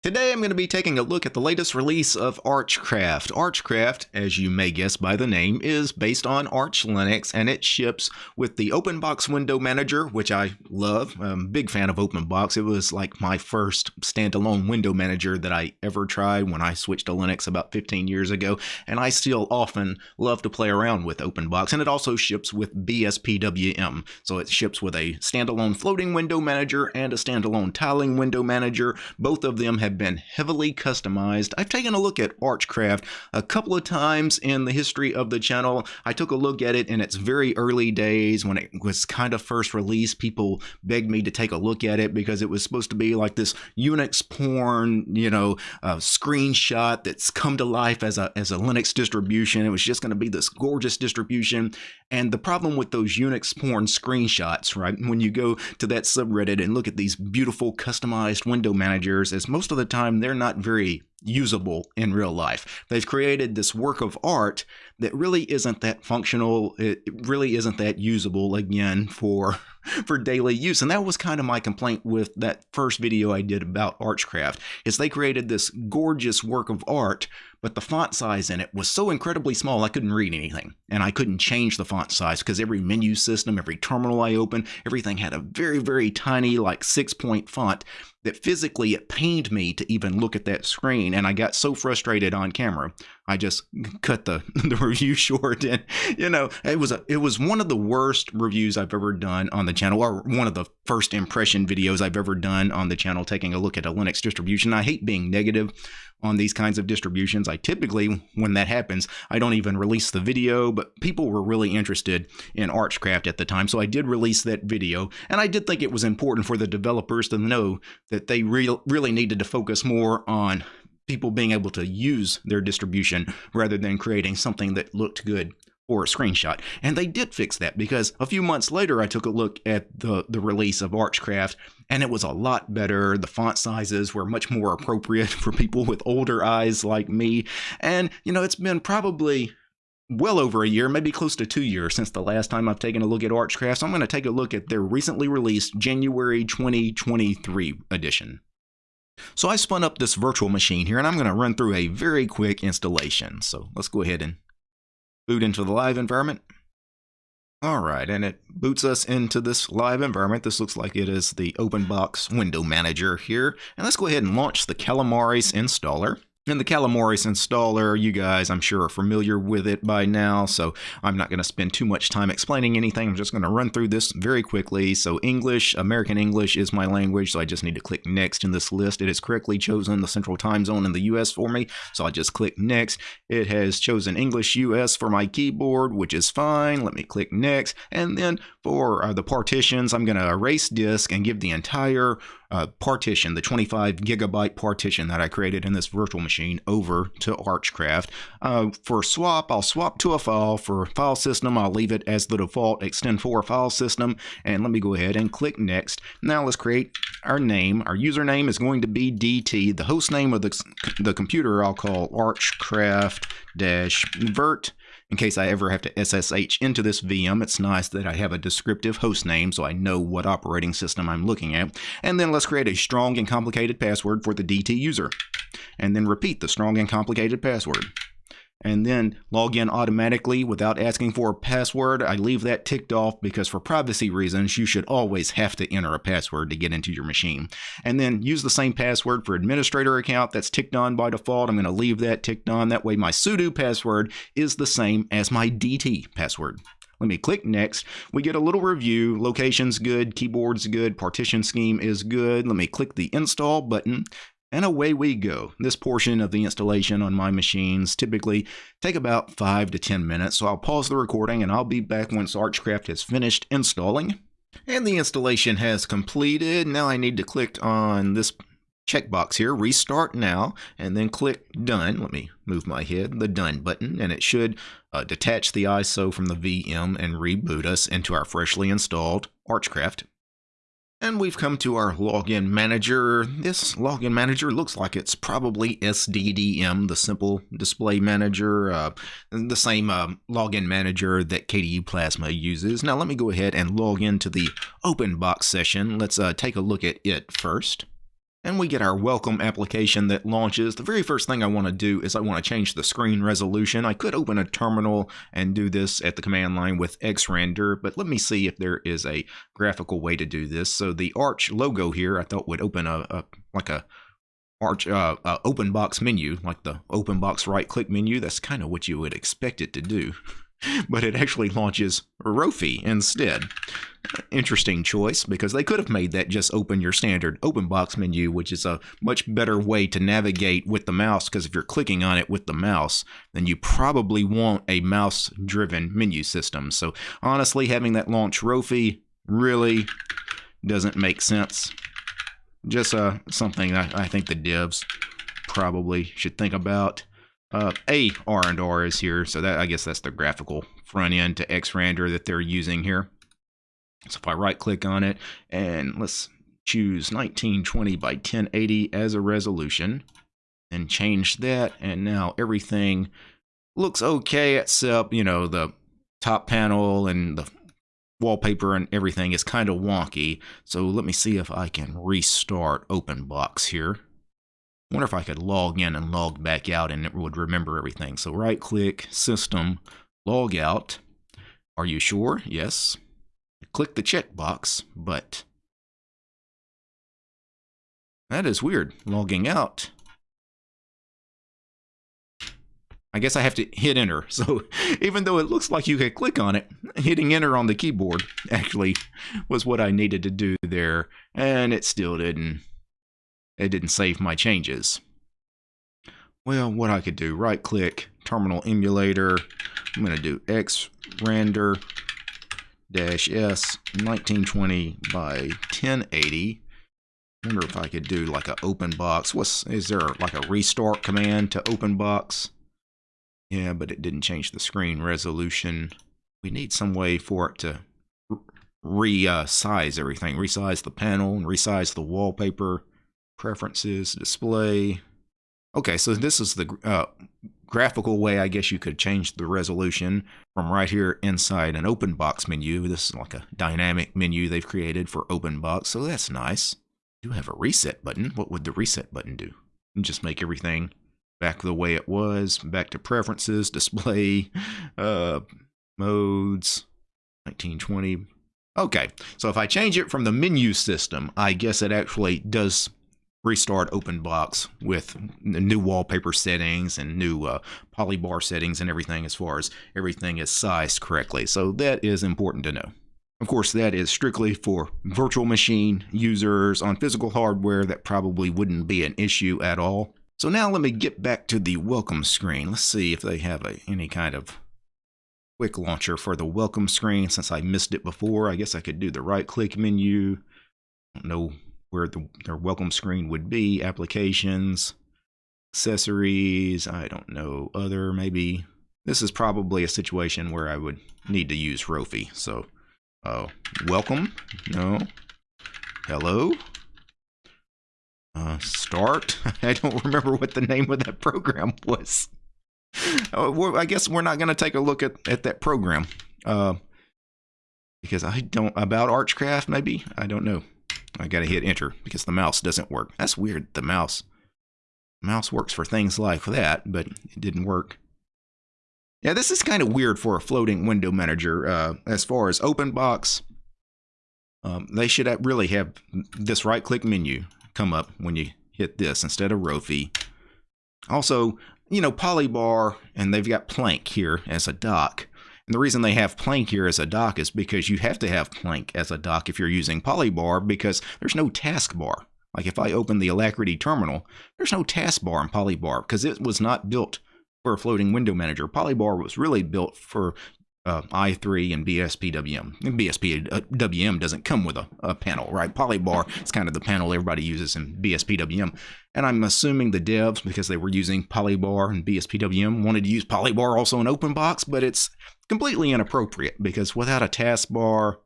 Today I'm going to be taking a look at the latest release of Archcraft. Archcraft, as you may guess by the name, is based on Arch Linux and it ships with the OpenBox window manager, which I love. I'm a big fan of OpenBox. It was like my first standalone window manager that I ever tried when I switched to Linux about 15 years ago, and I still often love to play around with OpenBox. And it also ships with BSPWM, so it ships with a standalone floating window manager and a standalone tiling window manager. Both of them have have been heavily customized. I've taken a look at Archcraft a couple of times in the history of the channel. I took a look at it in its very early days when it was kind of first released. People begged me to take a look at it because it was supposed to be like this Unix porn, you know, uh, screenshot that's come to life as a, as a Linux distribution. It was just going to be this gorgeous distribution. And the problem with those Unix porn screenshots, right, when you go to that subreddit and look at these beautiful customized window managers, is most of the time they're not very usable in real life. They've created this work of art that really isn't that functional. It really isn't that usable again for for daily use. And that was kind of my complaint with that first video I did about Archcraft is they created this gorgeous work of art, but the font size in it was so incredibly small I couldn't read anything. And I couldn't change the font size because every menu system, every terminal I open, everything had a very, very tiny like six point font that physically it pained me to even look at that screen and I got so frustrated on camera I just cut the, the review short and you know it was a it was one of the worst reviews I've ever done on the channel or one of the first impression videos I've ever done on the channel taking a look at a Linux distribution. I hate being negative on these kinds of distributions. I typically when that happens, I don't even release the video, but people were really interested in Archcraft at the time, so I did release that video and I did think it was important for the developers to know that they re really needed to focus more on people being able to use their distribution rather than creating something that looked good or a screenshot. And they did fix that because a few months later I took a look at the, the release of Archcraft and it was a lot better. The font sizes were much more appropriate for people with older eyes like me. And, you know, it's been probably well over a year, maybe close to two years since the last time I've taken a look at Archcraft. So I'm going to take a look at their recently released January 2023 edition. So I spun up this virtual machine here and I'm going to run through a very quick installation. So let's go ahead and boot into the live environment. All right, and it boots us into this live environment. This looks like it is the OpenBox window manager here. And let's go ahead and launch the Calamares installer. And the Calamares installer, you guys, I'm sure, are familiar with it by now, so I'm not going to spend too much time explaining anything. I'm just going to run through this very quickly. So English, American English is my language, so I just need to click Next in this list. It has correctly chosen the central time zone in the US for me, so I just click Next. It has chosen English US for my keyboard, which is fine. Let me click Next. And then for uh, the partitions, I'm going to erase disk and give the entire uh, partition, the 25 gigabyte partition that I created in this virtual machine over to Archcraft. Uh, for swap, I'll swap to a file. For file system, I'll leave it as the default ext4 file system. And let me go ahead and click next. Now let's create our name. Our username is going to be DT. The host name of the, the computer I'll call Archcraft-vert in case I ever have to SSH into this VM, it's nice that I have a descriptive host name so I know what operating system I'm looking at. And then let's create a strong and complicated password for the DT user. And then repeat the strong and complicated password and then log in automatically without asking for a password. I leave that ticked off because for privacy reasons, you should always have to enter a password to get into your machine. And then use the same password for administrator account that's ticked on by default. I'm going to leave that ticked on. That way my sudo password is the same as my DT password. Let me click next. We get a little review. Location's good, keyboard's good, partition scheme is good. Let me click the install button and away we go. This portion of the installation on my machines typically take about 5 to 10 minutes, so I'll pause the recording and I'll be back once Archcraft has finished installing. And the installation has completed. Now I need to click on this checkbox here, restart now, and then click done. Let me move my head, the done button, and it should uh, detach the ISO from the VM and reboot us into our freshly installed Archcraft and we've come to our login manager. This login manager looks like it's probably SDDM, the simple display manager, uh, the same uh, login manager that KDE Plasma uses. Now let me go ahead and log into the OpenBox session. Let's uh, take a look at it first. And we get our welcome application that launches. The very first thing I want to do is I want to change the screen resolution. I could open a terminal and do this at the command line with xrandr, but let me see if there is a graphical way to do this. So the Arch logo here I thought would open a, a like a Arch uh, uh, open box menu, like the open box right click menu. That's kind of what you would expect it to do. But it actually launches Rofi instead. Interesting choice because they could have made that just open your standard open box menu, which is a much better way to navigate with the mouse. Because if you're clicking on it with the mouse, then you probably want a mouse driven menu system. So honestly, having that launch Rofi really doesn't make sense. Just uh, something I, I think the devs probably should think about. Uh, a R and R is here, so that I guess that's the graphical front end to Xrandr that they're using here. So if I right click on it and let's choose 1920 by 1080 as a resolution and change that and now everything looks okay except you know the top panel and the wallpaper and everything is kind of wonky so let me see if I can restart OpenBox here wonder if I could log in and log back out and it would remember everything. So right click, system, log out. Are you sure? Yes. Click the checkbox, but that is weird, logging out. I guess I have to hit enter. So even though it looks like you could click on it, hitting enter on the keyboard actually was what I needed to do there. And it still didn't it didn't save my changes. Well, what I could do, right click, terminal emulator, I'm going to do X render dash S 1920 by 1080. wonder if I could do like an open box. What's is there like a restart command to open box? Yeah, but it didn't change the screen resolution. We need some way for it to resize uh, everything, resize the panel and resize the wallpaper preferences, display. Okay, so this is the uh, graphical way I guess you could change the resolution from right here inside an open box menu. This is like a dynamic menu they've created for open box, so that's nice. You have a reset button. What would the reset button do? Just make everything back the way it was, back to preferences, display, uh, modes, 1920. Okay, so if I change it from the menu system, I guess it actually does restart OpenBox with new wallpaper settings and new uh, polybar settings and everything as far as everything is sized correctly. So that is important to know. Of course, that is strictly for virtual machine users on physical hardware. That probably wouldn't be an issue at all. So now let me get back to the welcome screen. Let's see if they have a, any kind of quick launcher for the welcome screen. Since I missed it before, I guess I could do the right click menu. I don't know where the, their welcome screen would be, applications, accessories, I don't know, other maybe. This is probably a situation where I would need to use Rofi. So, uh, welcome, no, hello, uh, start. I don't remember what the name of that program was. Uh, I guess we're not going to take a look at, at that program. Uh, because I don't, about Archcraft maybe? I don't know. I gotta hit enter because the mouse doesn't work. That's weird. The mouse mouse works for things like that, but it didn't work. Yeah, this is kind of weird for a floating window manager. Uh, as far as OpenBox, um, they should really have this right-click menu come up when you hit this instead of Rofi. Also, you know, Polybar, and they've got Plank here as a dock. And the reason they have Plank here as a dock is because you have to have Plank as a dock if you're using Polybar because there's no taskbar. Like if I open the Alacritty terminal, there's no taskbar in Polybar because it was not built for a floating window manager. Polybar was really built for uh, i3 and BSPWM. And BSPWM doesn't come with a, a panel, right? Polybar is kind of the panel everybody uses in BSPWM. And I'm assuming the devs, because they were using Polybar and BSPWM, wanted to use Polybar also in OpenBox, but it's completely inappropriate because without a taskbar,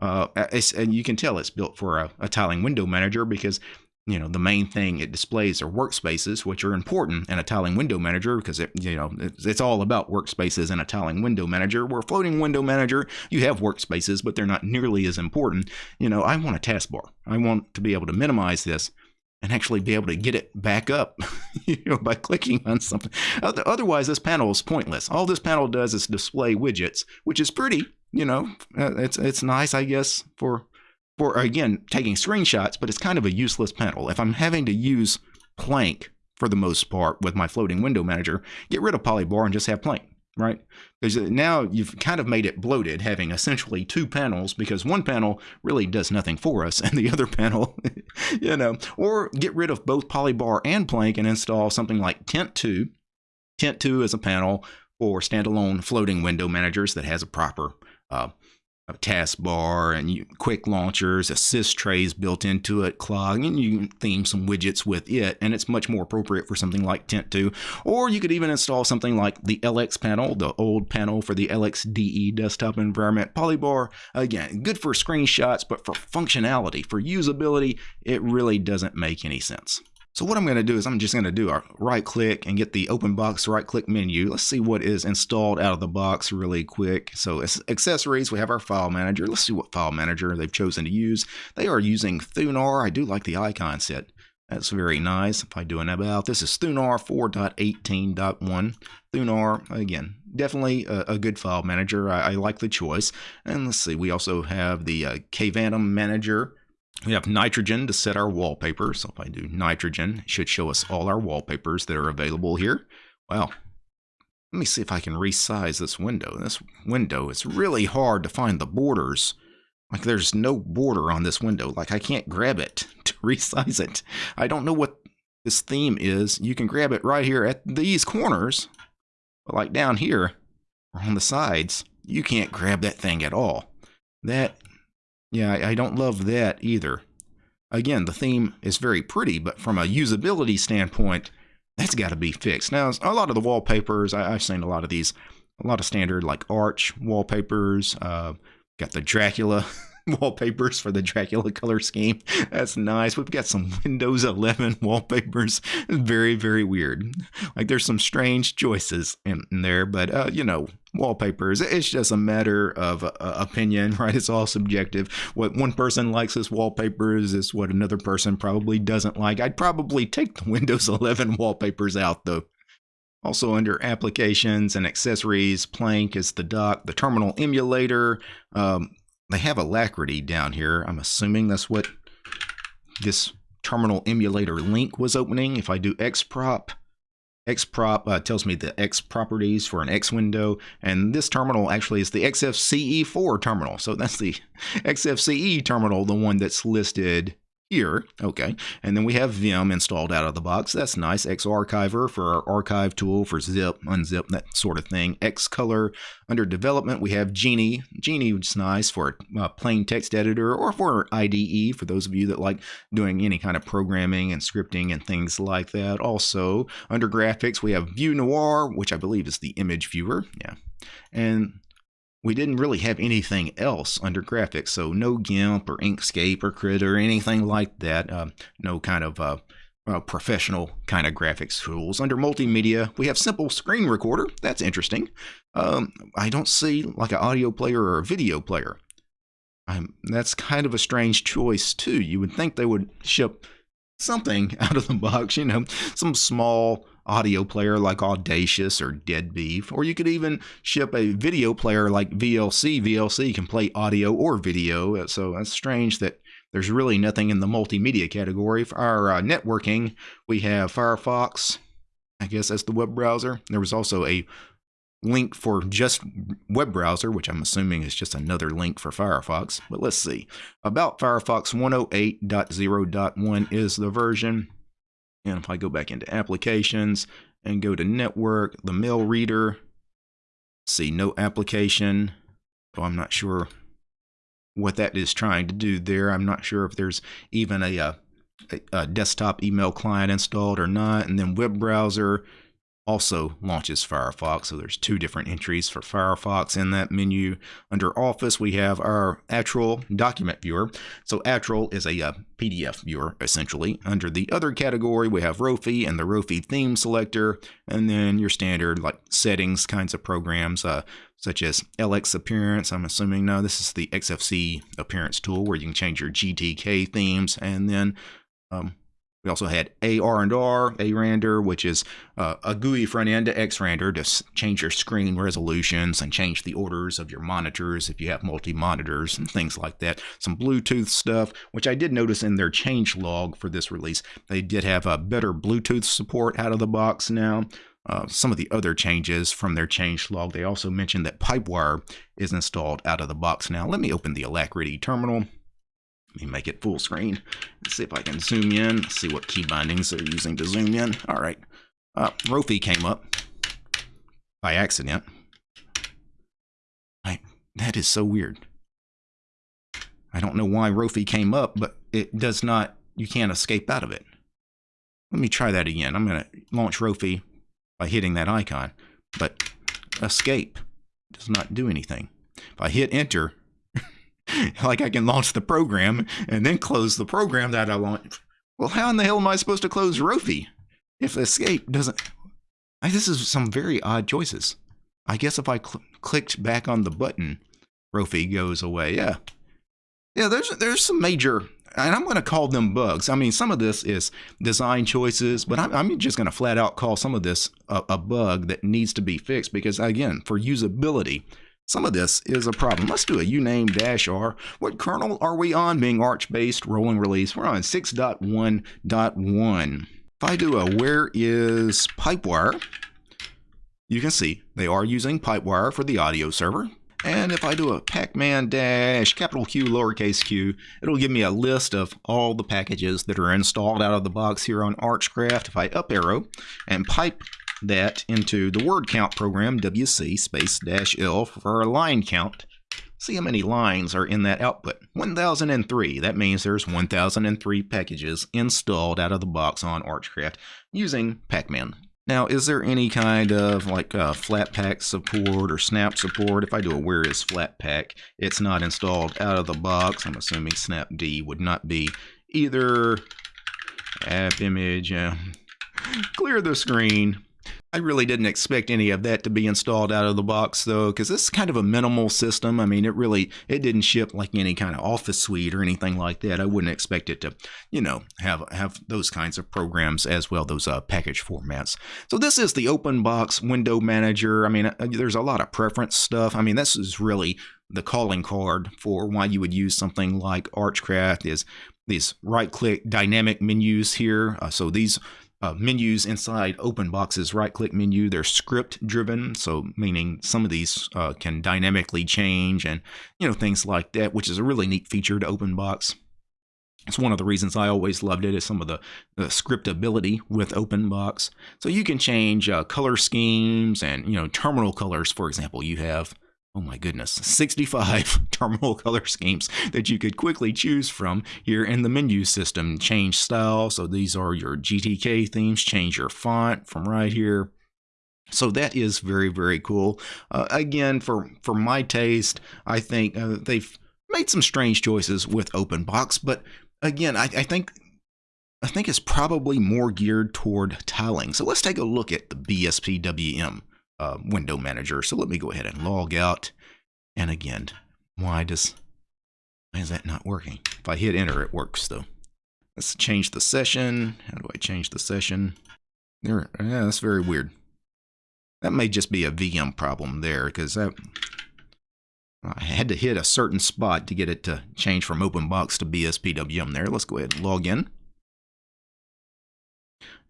uh, and you can tell it's built for a, a tiling window manager because you know the main thing it displays are workspaces which are important in a tiling window manager because it you know it's, it's, all about workspaces in a tiling window manager. Where a floating window manager. You have workspaces but they're not nearly as important. You know i want a taskbar i want to be able to minimize this and actually be able to get it back up you know, by clicking on something. Otherwise, this panel is pointless. All this panel does is display widgets, which is pretty. You know, uh, it's it's nice, I guess, for for again taking screenshots, but it's kind of a useless panel. If I'm having to use Plank for the most part with my floating window manager, get rid of Polybar and just have Plank right? Because now you've kind of made it bloated, having essentially two panels, because one panel really does nothing for us, and the other panel, you know, or get rid of both Polybar and Plank and install something like Tint 2. Tint 2 is a panel for standalone floating window managers that has a proper uh, taskbar and you, quick launchers, assist trays built into it, clog, and you can theme some widgets with it, and it's much more appropriate for something like Tint 2. Or you could even install something like the LX panel, the old panel for the LXDE desktop environment. Polybar, again, good for screenshots, but for functionality, for usability, it really doesn't make any sense. So what I'm going to do is I'm just going to do a right click and get the open box right click menu. Let's see what is installed out of the box really quick. So it's accessories, we have our file manager. Let's see what file manager they've chosen to use. They are using Thunar. I do like the icon set. That's very nice. If I do an about, this is Thunar 4.18.1. Thunar, again, definitely a, a, good file manager. I, I, like the choice. And let's see, we also have the uh, Kvantum manager. We have nitrogen to set our wallpaper. So if I do nitrogen, it should show us all our wallpapers that are available here. Well, let me see if I can resize this window. This window, it's really hard to find the borders. Like there's no border on this window. Like I can't grab it to resize it. I don't know what this theme is. You can grab it right here at these corners. But like down here on the sides, you can't grab that thing at all. That yeah, I, don't love that either. Again, the theme is very pretty, but from a usability standpoint, that's got to be fixed. Now, a lot of the wallpapers, I, have seen a lot of these, a lot of standard like Arch wallpapers. Uh, got the Dracula wallpapers for the Dracula color scheme. That's nice. We've got some Windows 11 wallpapers. Very, very weird. Like there's some strange choices in, in there, but uh, you know, wallpapers. It's just a matter of uh, opinion, right? It's all subjective. What one person likes as wallpapers is what another person probably doesn't like. I'd probably take the Windows 11 wallpapers out though. Also under applications and accessories, Plank is the dock, the terminal emulator. Um, they have Alacritty down here. I'm assuming that's what this terminal emulator link was opening. If I do xprop, xprop uh, tells me the X properties for an X window, and this terminal actually is the XFCE4 terminal. So that's the XFCE terminal, the one that's listed here. Okay. And then we have Vim installed out of the box. That's nice. Xarchiver for our archive tool for zip, unzip, that sort of thing. Xcolor under development, we have Genie. Geany is nice for a plain text editor or for IDE for those of you that like doing any kind of programming and scripting and things like that. Also, under graphics, we have Viewnior, which I believe is the image viewer. Yeah. And we didn't really have anything else under graphics, so no GIMP or Inkscape or Krita or anything like that. Uh, no kind of uh, professional kind of graphics tools. Under multimedia, we have simple screen recorder. That's interesting. Um, I don't see like an audio player or a video player. Um, that's kind of a strange choice too. You would think they would ship something out of the box, you know, some small audio player like Audacious or DeaDBeeF, or you could even ship a video player like VLC. VLC can play audio or video, so that's strange that there's really nothing in the multimedia category. For our uh, networking, we have Firefox, I guess that's the web browser. There was also a link for just web browser, which I'm assuming is just another link for Firefox. But let's see. About Firefox 108.0.1 is the version. And if I go back into applications and go to network, the mail reader, see no application. So I'm not sure what that is trying to do there. I'm not sure if there's even a, uh, a, a desktop email client installed or not. And then web browser, also launches Firefox. So there's two different entries for Firefox in that menu. Under Office, we have our Atril document viewer. So Atril is a, a uh, PDF viewer, essentially. Under the other category, we have Rofi and the Rofi theme selector, and then your standard like settings kinds of programs, uh, such as LX Appearance. I'm assuming no, this is the XFC Appearance tool where you can change your GTK themes, and then um, We also had AR and R, ARandR, which is uh, a GUI front end to XRandR to change your screen resolutions and change the orders of your monitors if you have multi monitors and things like that. Some Bluetooth stuff, which I did notice in their change log for this release. They did have a better Bluetooth support out of the box now. Uh, some of the other changes from their change log, they also mentioned that Pipewire is installed out of the box now. Let me open the Alacritty terminal. Let me make it full screen. Let's see if I can zoom in. see what key bindings they're using to zoom in. All right. Uh, Rofi came up by accident. I, that is so weird. I don't know why Rofi came up, but it does not, you can't escape out of it. Let me try that again. I'm going to launch Rofi by hitting that icon, but escape does not do anything. If I hit enter, like I can launch the program and then close the program that I want. Well, how in the hell am I supposed to close Rofi if escape doesn't? I, this is some very odd choices. I guess if I cl clicked back on the button, Rofi goes away. Yeah, yeah. There's there's some major, and I'm going to call them bugs. I mean, some of this is design choices, but I'm, I'm just going to flat out call some of this a, a bug that needs to be fixed because again, for usability, some of this is a problem. Let's do a uname dash r. What kernel are we on? Being Arch-based rolling release. We're on 6.1.1. If I do a where is Pipewire, you can see they are using Pipewire for the audio server. And if I do a pacman dash capital Q lowercase q, it'll give me a list of all the packages that are installed out of the box here on Archcraft. If I up arrow and pipe that into the word count program, WC space dash L for a line count. See how many lines are in that output. 1003. That means there's 1003 packages installed out of the box on Archcraft using Pacman. Now, is there any kind of like uh, Flatpak support or snap support? If I do a where is Flatpak, it's not installed out of the box. I'm assuming snapd would not be either app image. Uh, clear the screen. I really didn't expect any of that to be installed out of the box though, because this is kind of a minimal system. I mean, it really, it didn't ship like any kind of office suite or anything like that. I wouldn't expect it to, you know, have have those kinds of programs as well, those uh, package formats. So this is the open box window manager. I mean, uh, there's a lot of preference stuff. I mean, this is really the calling card for why you would use something like Archcraft is these right click dynamic menus here. Uh, so these uh, menus inside OpenBox's right click menu. They're script driven, so meaning some of these uh, can dynamically change and you know things like that, which is a really neat feature to OpenBox. It's one of the reasons I always loved it is some of the, the scriptability with OpenBox. So you can change uh, color schemes and you know terminal colors, for example. You have oh my goodness, 65 terminal color schemes that you could quickly choose from here in the menu system. Change style, so these are your GTK themes, change your font from right here. So that is very, very cool. Uh, again, for, for my taste, I think uh, they've made some strange choices with OpenBox, but again, I, I think I think it's probably more geared toward tiling. So let's take a look at the BSPWM uh, window manager. So let me go ahead and log out. And again, why does why is that not working? If I hit enter, it works though. Let's change the session. How do I change the session? There, yeah, that's very weird. That may just be a VM problem there because that I had to hit a certain spot to get it to change from OpenBox to BSPWM there. Let's go ahead and log in.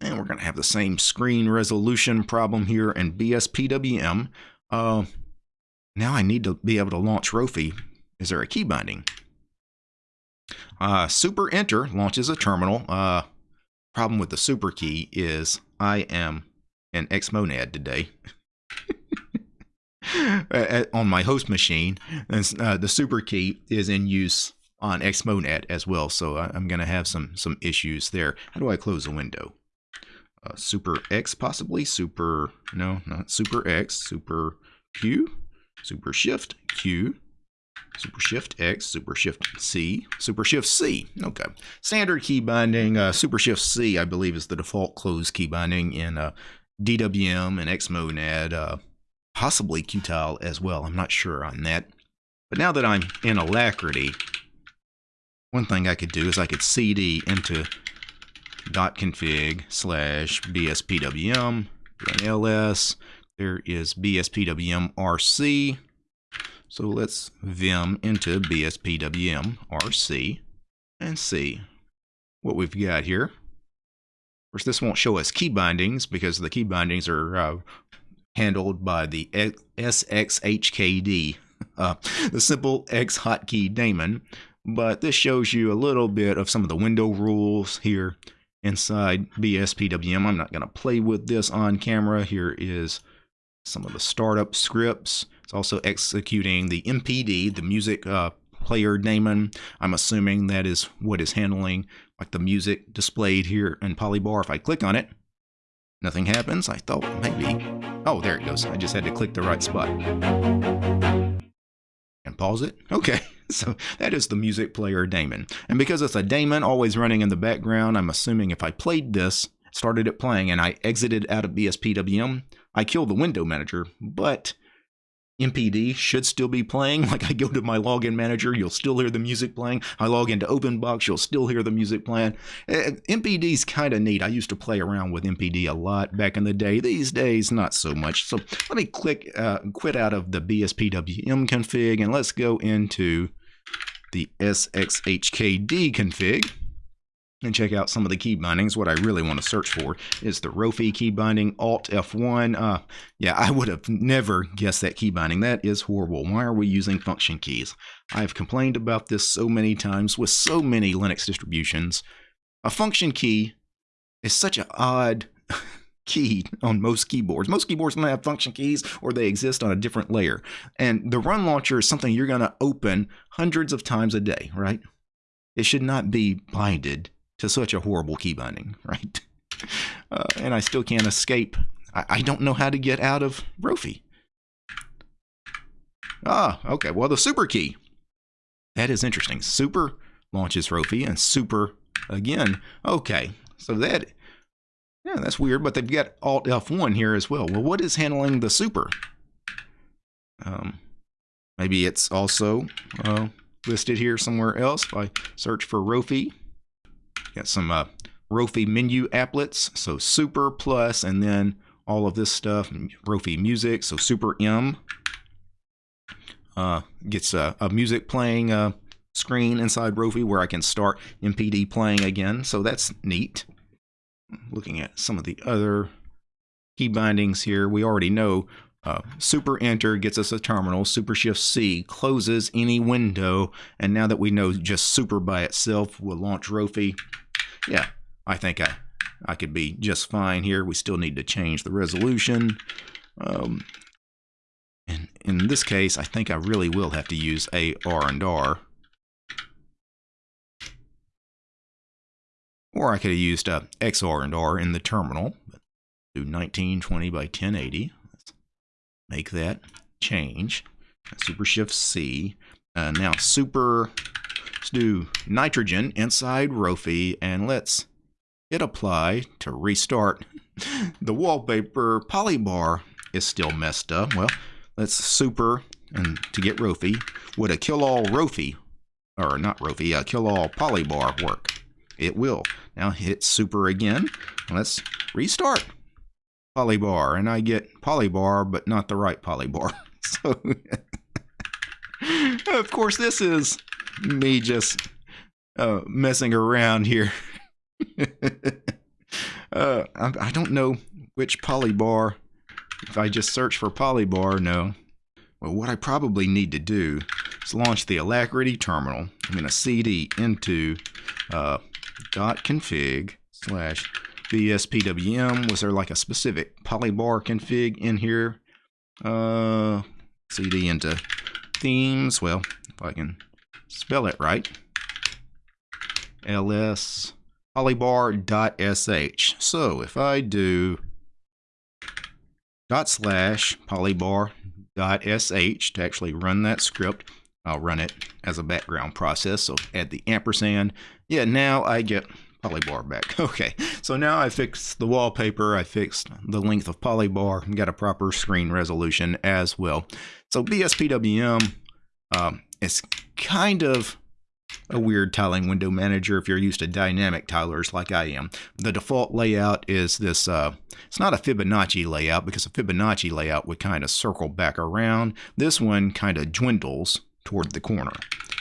And we're going to have the same screen resolution problem here in BSPWM. Uh, now I need to be able to launch Rofi. Is there a key binding? Uh, super enter launches a terminal. Uh, problem with the super key is I am in Xmonad today. on my host machine, and uh, the super key is in use on Xmonad as well, so I'm going to have some some issues there. How do I close a window? Uh, super X possibly, super, no, not super X, super Q, super shift Q, super shift X, super shift C, super shift C. Okay. Standard key binding, uh, super shift C, I believe, is the default close key binding in uh, DWM and Xmonad, uh, possibly Qtile as well. I'm not sure on that. But now that I'm in Alacritty, one thing I could do is I could CD into config slash bspwm ls. There is bspwm rc. So let's vim into bspwm rc and see what we've got here. Of course, this won't show us key bindings because the key bindings are uh, handled by the SXHKD, uh, the simple X hotkey daemon. But this shows you a little bit of some of the window rules here inside BSPWM. I'm not going to play with this on camera. Here is some of the startup scripts. It's also executing the MPD, the music uh, player daemon. I'm assuming that is what is handling like the music displayed here in Polybar. If I click on it, nothing happens. I thought maybe. Oh, there it goes. I just had to click the right spot. And pause it. Okay. So that is the music player daemon. And because it's a daemon always running in the background, I'm assuming if I played this, started it playing, and I exited out of BSPWM, I killed the window manager, but MPD should still be playing. Like I go to my login manager, you'll still hear the music playing. I log into OpenBox, you'll still hear the music playing. Uh, MPD's kind of neat. I used to play around with MPD a lot back in the day. These days, not so much. So let me click uh, quit out of the BSPWM config and let's go into the SXHKD config and check out some of the key bindings. What I really want to search for is the Rofi key binding, Alt F1. Uh, yeah, I would have never guessed that key binding. That is horrible. Why are we using function keys? I've complained about this so many times with so many Linux distributions. A function key is such an odd key on most keyboards. Most keyboards don't have function keys or they exist on a different layer. And the run launcher is something you're going to open hundreds of times a day, right? It should not be binded to such a horrible key binding, right? Uh, and I still can't escape. I, I don't know how to get out of Rofi. Ah, okay. Well, the super key. That is interesting. Super launches Rofi and super again. Okay. So that, yeah, that's weird, but they've got Alt F1 here as well. Well, what is handling the super? Um, maybe it's also uh, listed here somewhere else. If I search for Rofi, Got some uh, Rofi menu applets, so Super Plus, and then all of this stuff, Rofi Music, so Super M. Uh, gets a, a, music playing uh, screen inside Rofi where I can start MPD playing again, so that's neat. Looking at some of the other key bindings here, we already know uh, super enter gets us a terminal. Super shift C closes any window. And now that we know just super by itself will launch Rofi, yeah, I think I, I could be just fine here. We still need to change the resolution. Um, and in this case, I think I really will have to use ARandR. Or I could have used uh, XRandR in the terminal. Do 1920 by 1080. Make that change. Super Shift C. Uh, now Super Let's do nitrogen inside Rofi and let's hit apply to restart. the wallpaper polybar is still messed up. Well, let's super and to get Rofi. Would a kill all Rofi, or not Rofi, a kill all polybar work? It will. Now hit super again. Let's restart polybar and I get polybar but not the right polybar. So of course this is me just uh, messing around here. uh, I, I, don't know which polybar. If I just search for polybar, no. Well, what I probably need to do is launch the Alacritty terminal. I'm going to cd into uh, config slash bspwm. Was there like a specific polybar config in here? Uh, cd into themes. Well, if I can spell it right. ls polybar.sh. So if I do dot slash polybar.sh to actually run that script, I'll run it as a background process. So add the ampersand. Yeah, now I get polybar back. Okay, so now I fixed the wallpaper, I fixed the length of polybar, and got a proper screen resolution as well. So BSPWM um, is kind of a weird tiling window manager if you're used to dynamic tilers like I am. The default layout is this, uh, it's not a Fibonacci layout because a Fibonacci layout would kind of circle back around. This one kind of dwindles toward the corner.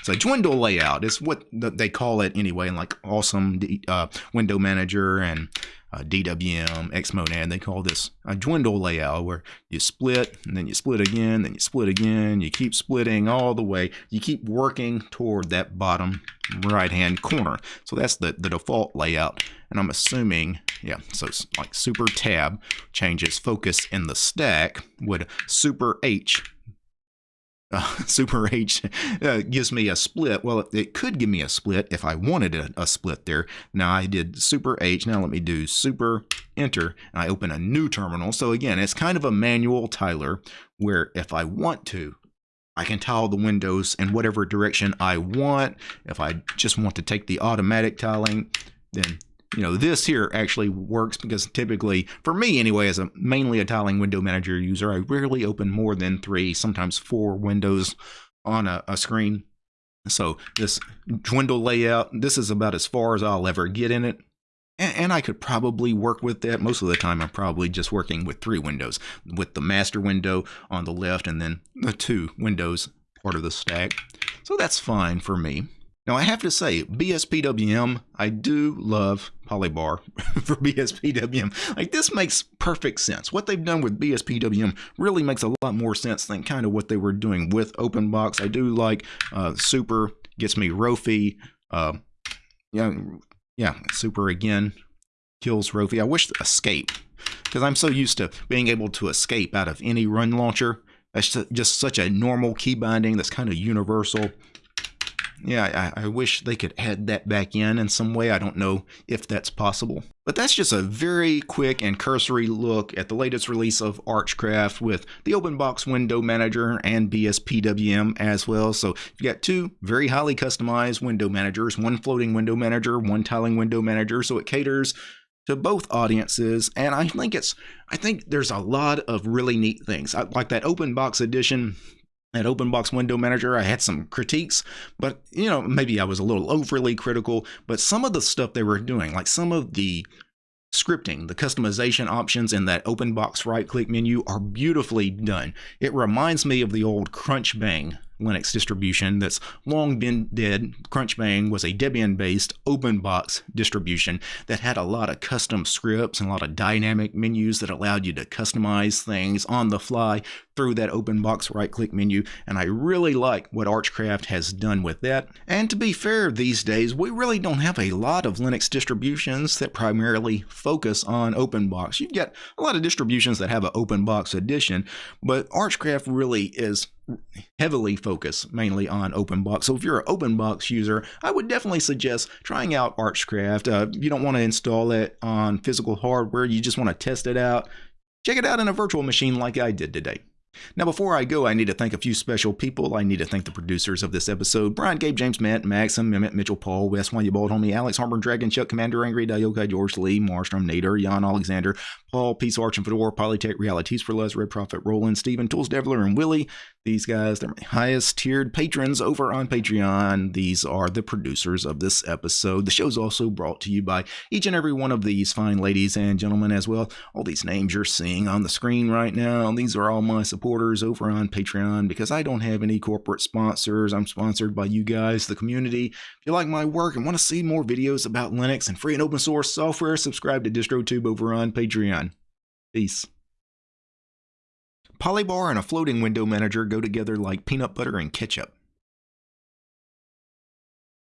It's a dwindle layout. It's what they call it anyway in like awesome uh, window manager and uh, DWM, Xmonad, they call this a dwindle layout where you split and then you split again, then you split again, you keep splitting all the way. You keep working toward that bottom right hand corner. So that's the, the default layout. And I'm assuming, yeah, so like super tab changes focus in the stack would super H uh, Super H uh, gives me a split. Well, it, it, could give me a split if I wanted a, a, split there. Now I did Super H. Now let me do Super Enter, and I open a new terminal. So again, it's kind of a manual tiler where if I want to, I can tile the windows in whatever direction I want. If I just want to take the automatic tiling, then you know, this here actually works because typically, for me anyway, as a mainly a tiling window manager user, I rarely open more than three, sometimes four windows on a, a screen. So this dwindle layout, this is about as far as I'll ever get in it. And, and I could probably work with that. Most of the time, I'm probably just working with three windows, with the master window on the left and then the two windows part of the stack. So that's fine for me. Now, I have to say, BSPWM, I do love Polybar for BSPWM. Like, this makes perfect sense. What they've done with BSPWM really makes a lot more sense than kind of what they were doing with OpenBox. I do like uh, Super, gets me Rofi. Uh, yeah, yeah, Super again kills Rofi. I wish Escape, because I'm so used to being able to escape out of any run launcher. That's just such a normal key binding that's kind of universal yeah, I, I, wish they could add that back in in some way. I don't know if that's possible. But that's just a very quick and cursory look at the latest release of Archcraft with the OpenBox Window Manager and BSPWM as well. So you've got two very highly customized window managers, one floating window manager, one tiling window manager. So it caters to both audiences and i think it's i think there's a lot of really neat things I, like that open box edition at OpenBox Window Manager, I had some critiques, but you know, maybe I was a little overly critical. But some of the stuff they were doing, like some of the scripting, the customization options in that OpenBox right click menu are beautifully done. It reminds me of the old Crunchbang Linux distribution that's long been dead. Crunchbang was a Debian based open box distribution that had a lot of custom scripts and a lot of dynamic menus that allowed you to customize things on the fly through that open box right click menu. And I really like what Archcraft has done with that. And to be fair, these days we really don't have a lot of Linux distributions that primarily focus on open box. You've got a lot of distributions that have an open box edition, but Archcraft really is heavily focus mainly on OpenBox. So if you're an OpenBox user, I would definitely suggest trying out Archcraft. Uh, you don't want to install it on physical hardware. You just want to test it out. Check it out in a virtual machine like I did today. Now, before I go, I need to thank a few special people. I need to thank the producers of this episode Brian, Gabe, James, Matt, Maxim, Mehmet, Mitchell, Paul, Wes, Why You Bald Homie, Alex, Harburn, Dragon, Chuck, Commander, Angry, Diokai, George, Lee, Marstrom, Nader, Jan, Alexander, Paul, Peace, Arch, and Fedora, Polytech, Realities for Less, Red Prophet, Roland, Steven, Tools, Devler, and Willie. These guys, they're my highest tiered patrons over on Patreon. These are the producers of this episode. The show's also brought to you by each and every one of these fine ladies and gentlemen as well. All these names you're seeing on the screen right now, these are all my supporters over on Patreon because I don't have any corporate sponsors. I'm sponsored by you guys, the community. If you like my work and want to see more videos about Linux and free and open source software, subscribe to DistroTube over on Patreon. Peace. Polybar and a floating window manager go together like peanut butter and ketchup.